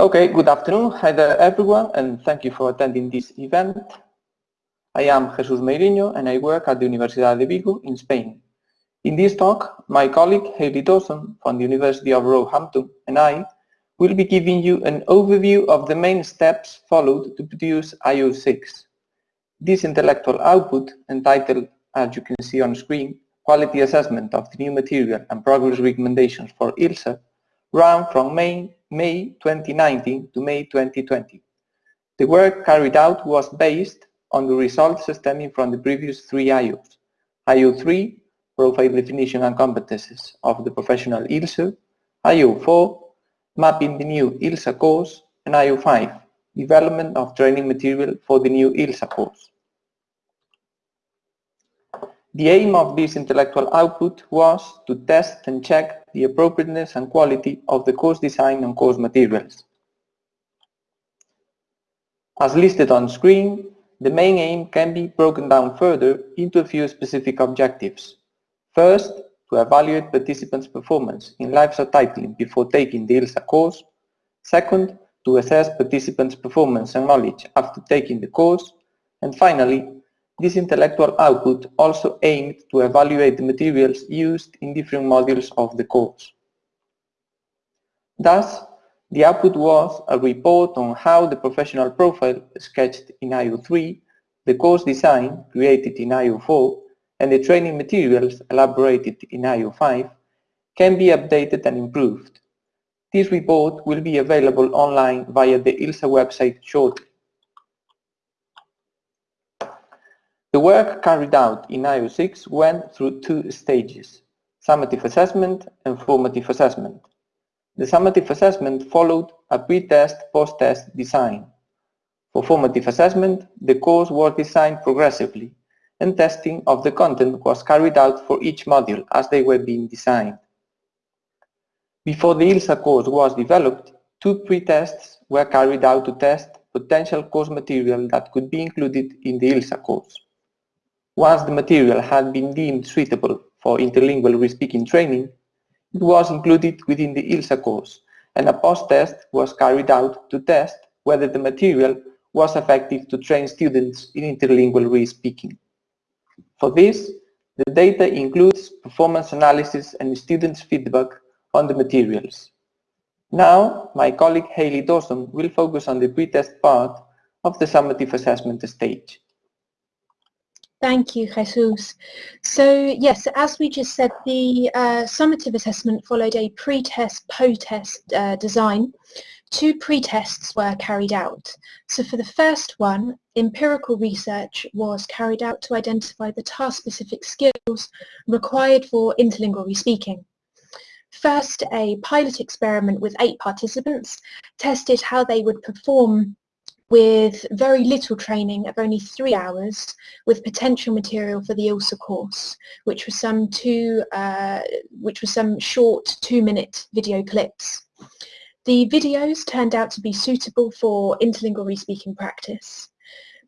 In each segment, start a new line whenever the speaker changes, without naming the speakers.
Okay, good afternoon. Hi there everyone and thank you for attending this event. I am Jesus Meirinho and I work at the Universidad de Vigo in Spain. In this talk, my colleague Hayley Dawson from the University of Roehampton and I will be giving you an overview of the main steps followed to produce IO6. This intellectual output, entitled, as you can see on screen, Quality Assessment of the New Material and Progress Recommendations for ILSA, ran from May, May 2019 to May 2020. The work carried out was based on the results stemming from the previous three IOs. IO3, Profile Definition and Competences of the Professional ILSA, IO4, Mapping the New ILSA Course, and IO5, Development of Training Material for the New ILSA Course. The aim of this intellectual output was to test and check the appropriateness and quality of the course design and course materials. As listed on screen, the main aim can be broken down further into a few specific objectives. First, to evaluate participants' performance in live subtitling before taking the ILSA course. Second, to assess participants' performance and knowledge after taking the course. And finally, this intellectual output also aimed to evaluate the materials used in different modules of the course. Thus, the output was a report on how the professional profile sketched in IO3, the course design created in IO4, and the training materials elaborated in IO5 can be updated and improved. This report will be available online via the ILSA website shortly. The work carried out in IO6 went through two stages, summative assessment and formative assessment. The summative assessment followed a pre-test, post-test design. For formative assessment, the course was designed progressively and testing of the content was carried out for each module as they were being designed. Before the ILSA course was developed, two pre-tests were carried out to test potential course material that could be included in the ILSA course. Once the material had been deemed suitable for interlingual respeaking training, it was included within the ILSA course and a post-test was carried out to test whether the material was effective to train students in interlingual respeaking. For this, the data includes performance analysis and students' feedback on the materials. Now, my colleague Hayley Dawson will focus on the pre-test part of the summative assessment stage.
Thank you, Jesus. So yes, as we just said, the uh, summative assessment followed a pre-test, post-test uh, design. Two pre-tests were carried out. So for the first one, empirical research was carried out to identify the task-specific skills required for interlingual respeaking. First, a pilot experiment with eight participants tested how they would perform with very little training of only three hours with potential material for the ILSA course, which was some two, uh, which was some short two-minute video clips. The videos turned out to be suitable for interlingual respeaking practice.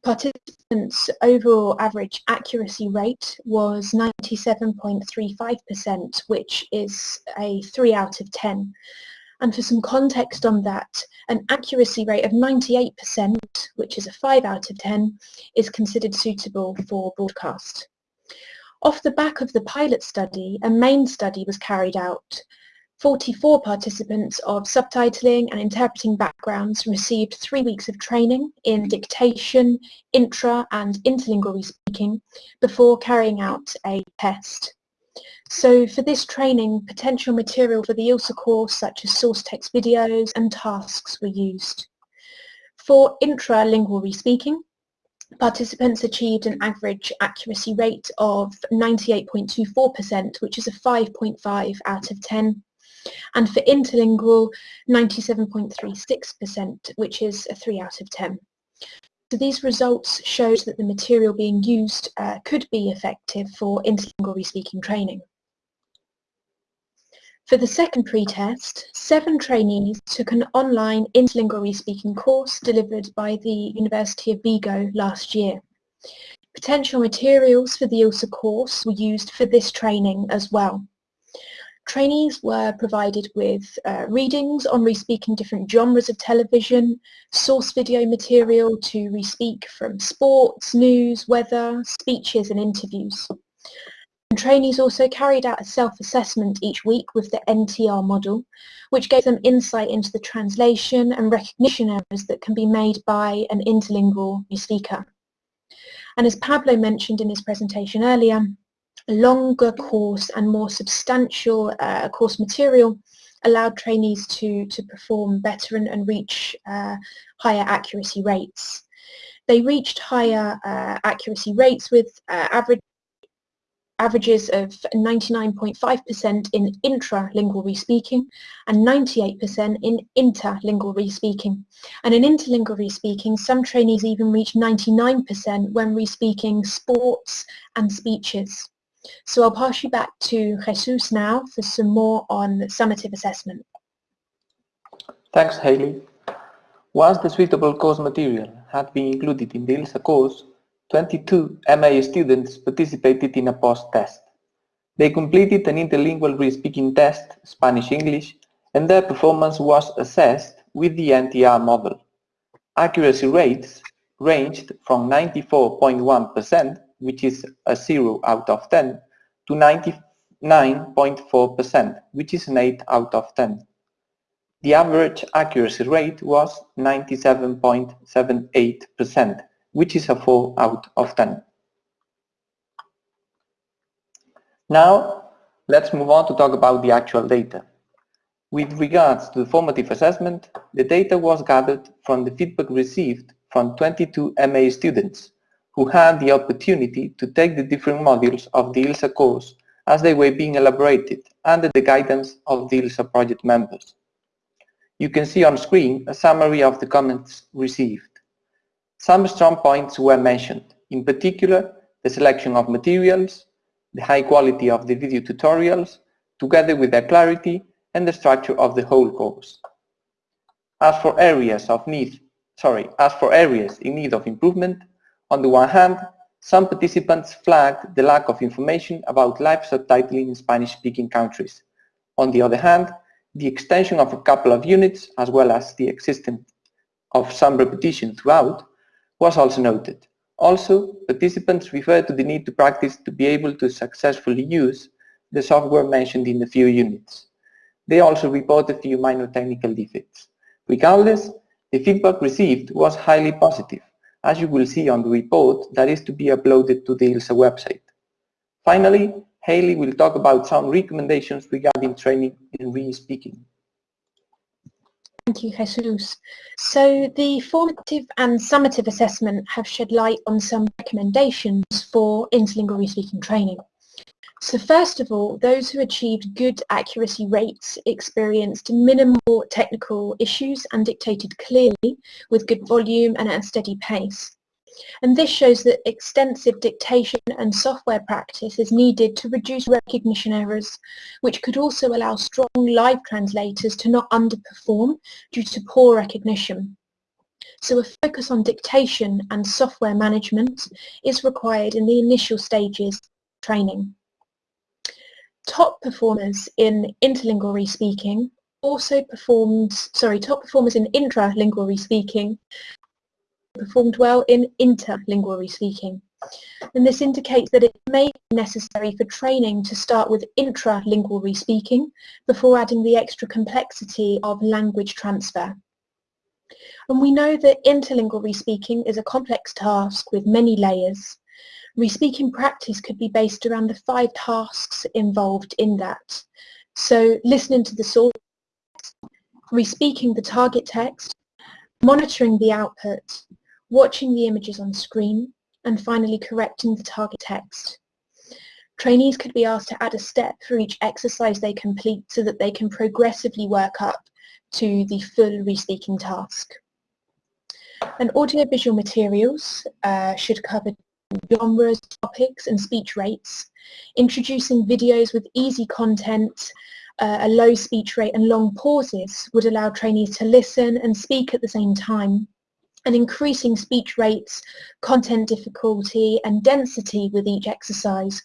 Participants' overall average accuracy rate was 97.35%, which is a 3 out of 10. And for some context on that, an accuracy rate of 98%, which is a 5 out of 10, is considered suitable for broadcast. Off the back of the pilot study, a main study was carried out. 44 participants of subtitling and interpreting backgrounds received three weeks of training in dictation, intra and interlingual speaking before carrying out a test. So for this training, potential material for the ILSA course such as source text videos and tasks were used. For intralingual respeaking, participants achieved an average accuracy rate of 98.24%, which is a 5.5 out of 10. And for interlingual, 97.36%, which is a 3 out of 10. So these results showed that the material being used uh, could be effective for interlingual respeaking training. For the second pre-test, seven trainees took an online interlingual speaking course delivered by the University of Vigo last year. Potential materials for the ILSA course were used for this training as well. Trainees were provided with uh, readings on re-speaking different genres of television, source video material to re-speak from sports, news, weather, speeches and interviews. And trainees also carried out a self-assessment each week with the NTR model, which gave them insight into the translation and recognition errors that can be made by an interlingual speaker. And as Pablo mentioned in his presentation earlier, a longer course and more substantial uh, course material allowed trainees to, to perform better and, and reach uh, higher accuracy rates. They reached higher uh, accuracy rates with uh, average averages of 99.5% in intralingual respeaking and 98% in interlingual respeaking. And in interlingual respeaking, some trainees even reach 99% when respeaking sports and speeches. So I'll pass you back to Jesus now for some more on summative assessment.
Thanks, Hayley. Once the suitable course material had been included in the ILSA course, 22 MA students participated in a post-test. They completed an interlingual re-speaking test, Spanish-English, and their performance was assessed with the NTR model. Accuracy rates ranged from 94.1%, which is a 0 out of 10, to 99.4%, which is an 8 out of 10. The average accuracy rate was 97.78%, which is a 4 out of 10. Now, let's move on to talk about the actual data. With regards to the formative assessment, the data was gathered from the feedback received from 22 MA students who had the opportunity to take the different modules of the ILSA course as they were being elaborated under the guidance of the ILSA project members. You can see on screen a summary of the comments received. Some strong points were mentioned, in particular the selection of materials, the high quality of the video tutorials, together with their clarity and the structure of the whole course. As for areas of need, sorry, as for areas in need of improvement, on the one hand, some participants flagged the lack of information about live subtitling in Spanish-speaking countries. On the other hand, the extension of a couple of units, as well as the existence of some repetition throughout, was also noted. Also, participants referred to the need to practice to be able to successfully use the software mentioned in the few units. They also reported a few minor technical defects. Regardless, the feedback received was highly positive, as you will see on the report that is to be uploaded to the ILSA website. Finally, Hayley will talk about some recommendations regarding training in re-speaking.
Thank you, Jesus. So the formative and summative assessment have shed light on some recommendations for interlingual speaking training. So first of all, those who achieved good accuracy rates experienced minimal technical issues and dictated clearly with good volume and at a steady pace. And this shows that extensive dictation and software practice is needed to reduce recognition errors, which could also allow strong live translators to not underperform due to poor recognition. So a focus on dictation and software management is required in the initial stages of training. Top performers in interlingual respeaking also performed, sorry, top performers in intralingual respeaking performed well in interlingual speaking. And this indicates that it may be necessary for training to start with intralingual speaking before adding the extra complexity of language transfer. And we know that interlingual respeaking is a complex task with many layers. Respeaking practice could be based around the five tasks involved in that. So listening to the source, respeaking the target text, monitoring the output, watching the images on screen, and finally correcting the target text. Trainees could be asked to add a step for each exercise they complete so that they can progressively work up to the full respeaking task. And audiovisual materials uh, should cover genres, topics and speech rates, introducing videos with easy content, uh, a low speech rate and long pauses would allow trainees to listen and speak at the same time and increasing speech rates, content difficulty and density with each exercise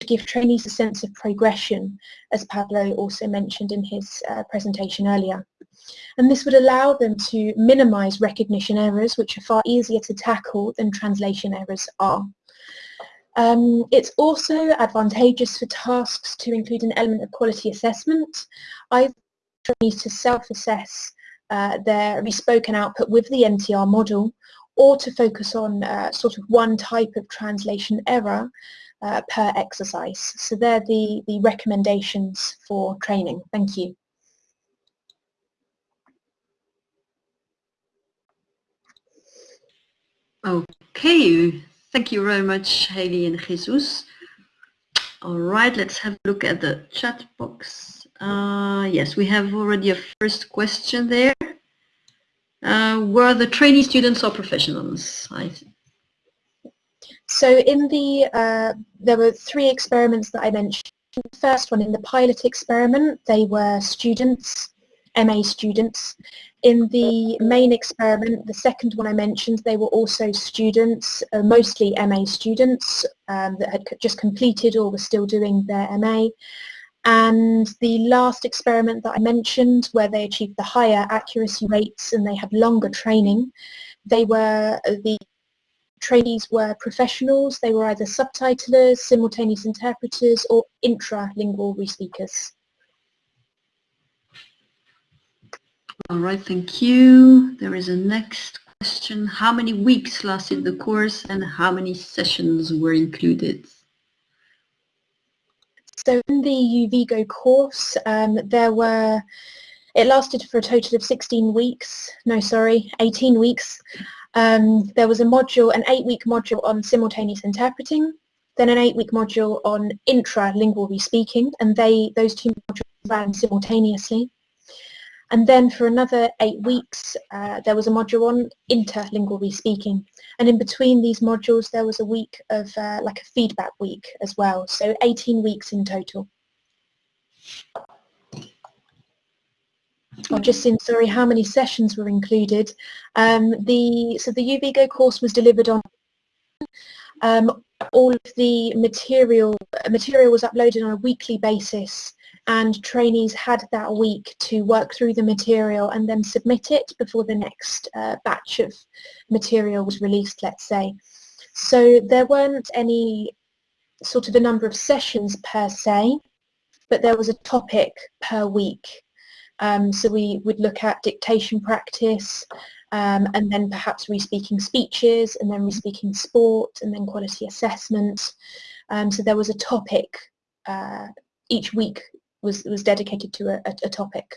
to give trainees a sense of progression, as Pablo also mentioned in his uh, presentation earlier. And this would allow them to minimise recognition errors, which are far easier to tackle than translation errors are. Um, it's also advantageous for tasks to include an element of quality assessment, either trainees to self-assess uh, their respoken output with the NTR model, or to focus on uh, sort of one type of translation error uh, per exercise. So they're the, the recommendations for training. Thank you.
Okay, thank you very much, Hayley and Jesus. All right, let's have a look at the chat box. Uh, yes, we have already a first question there. Uh, were the trainee students or professionals?
So in the, uh, there were three experiments that I mentioned. The first one, in the pilot experiment, they were students, MA students. In the main experiment, the second one I mentioned, they were also students, uh, mostly MA students um, that had just completed or were still doing their MA. And the last experiment that I mentioned, where they achieved the higher accuracy rates and they had longer training, they were the trainees were professionals. They were either subtitlers, simultaneous interpreters, or intralingual respeakers.
All right, thank you. There is a next question. How many weeks lasted the course and how many sessions were included?
So in the UVigo course, um, there were, it lasted for a total of 16 weeks, no sorry, 18 weeks. Um, there was a module, an eight-week module on simultaneous interpreting, then an eight-week module on intralingual respeaking, and they those two modules ran simultaneously. And then for another eight weeks, uh, there was a module on interlingual respeaking. And in between these modules, there was a week of uh, like a feedback week as well. So 18 weeks in total. I've just seen, sorry, how many sessions were included. Um, the So the UVigo course was delivered on um, all of the material, material was uploaded on a weekly basis and trainees had that week to work through the material and then submit it before the next uh, batch of material was released, let's say. So there weren't any sort of a number of sessions per se, but there was a topic per week um, so we would look at dictation practice um, and then perhaps re-speaking speeches and then re-speaking sport and then quality assessment. Um, so there was a topic, uh, each week was, was dedicated to a, a, topic.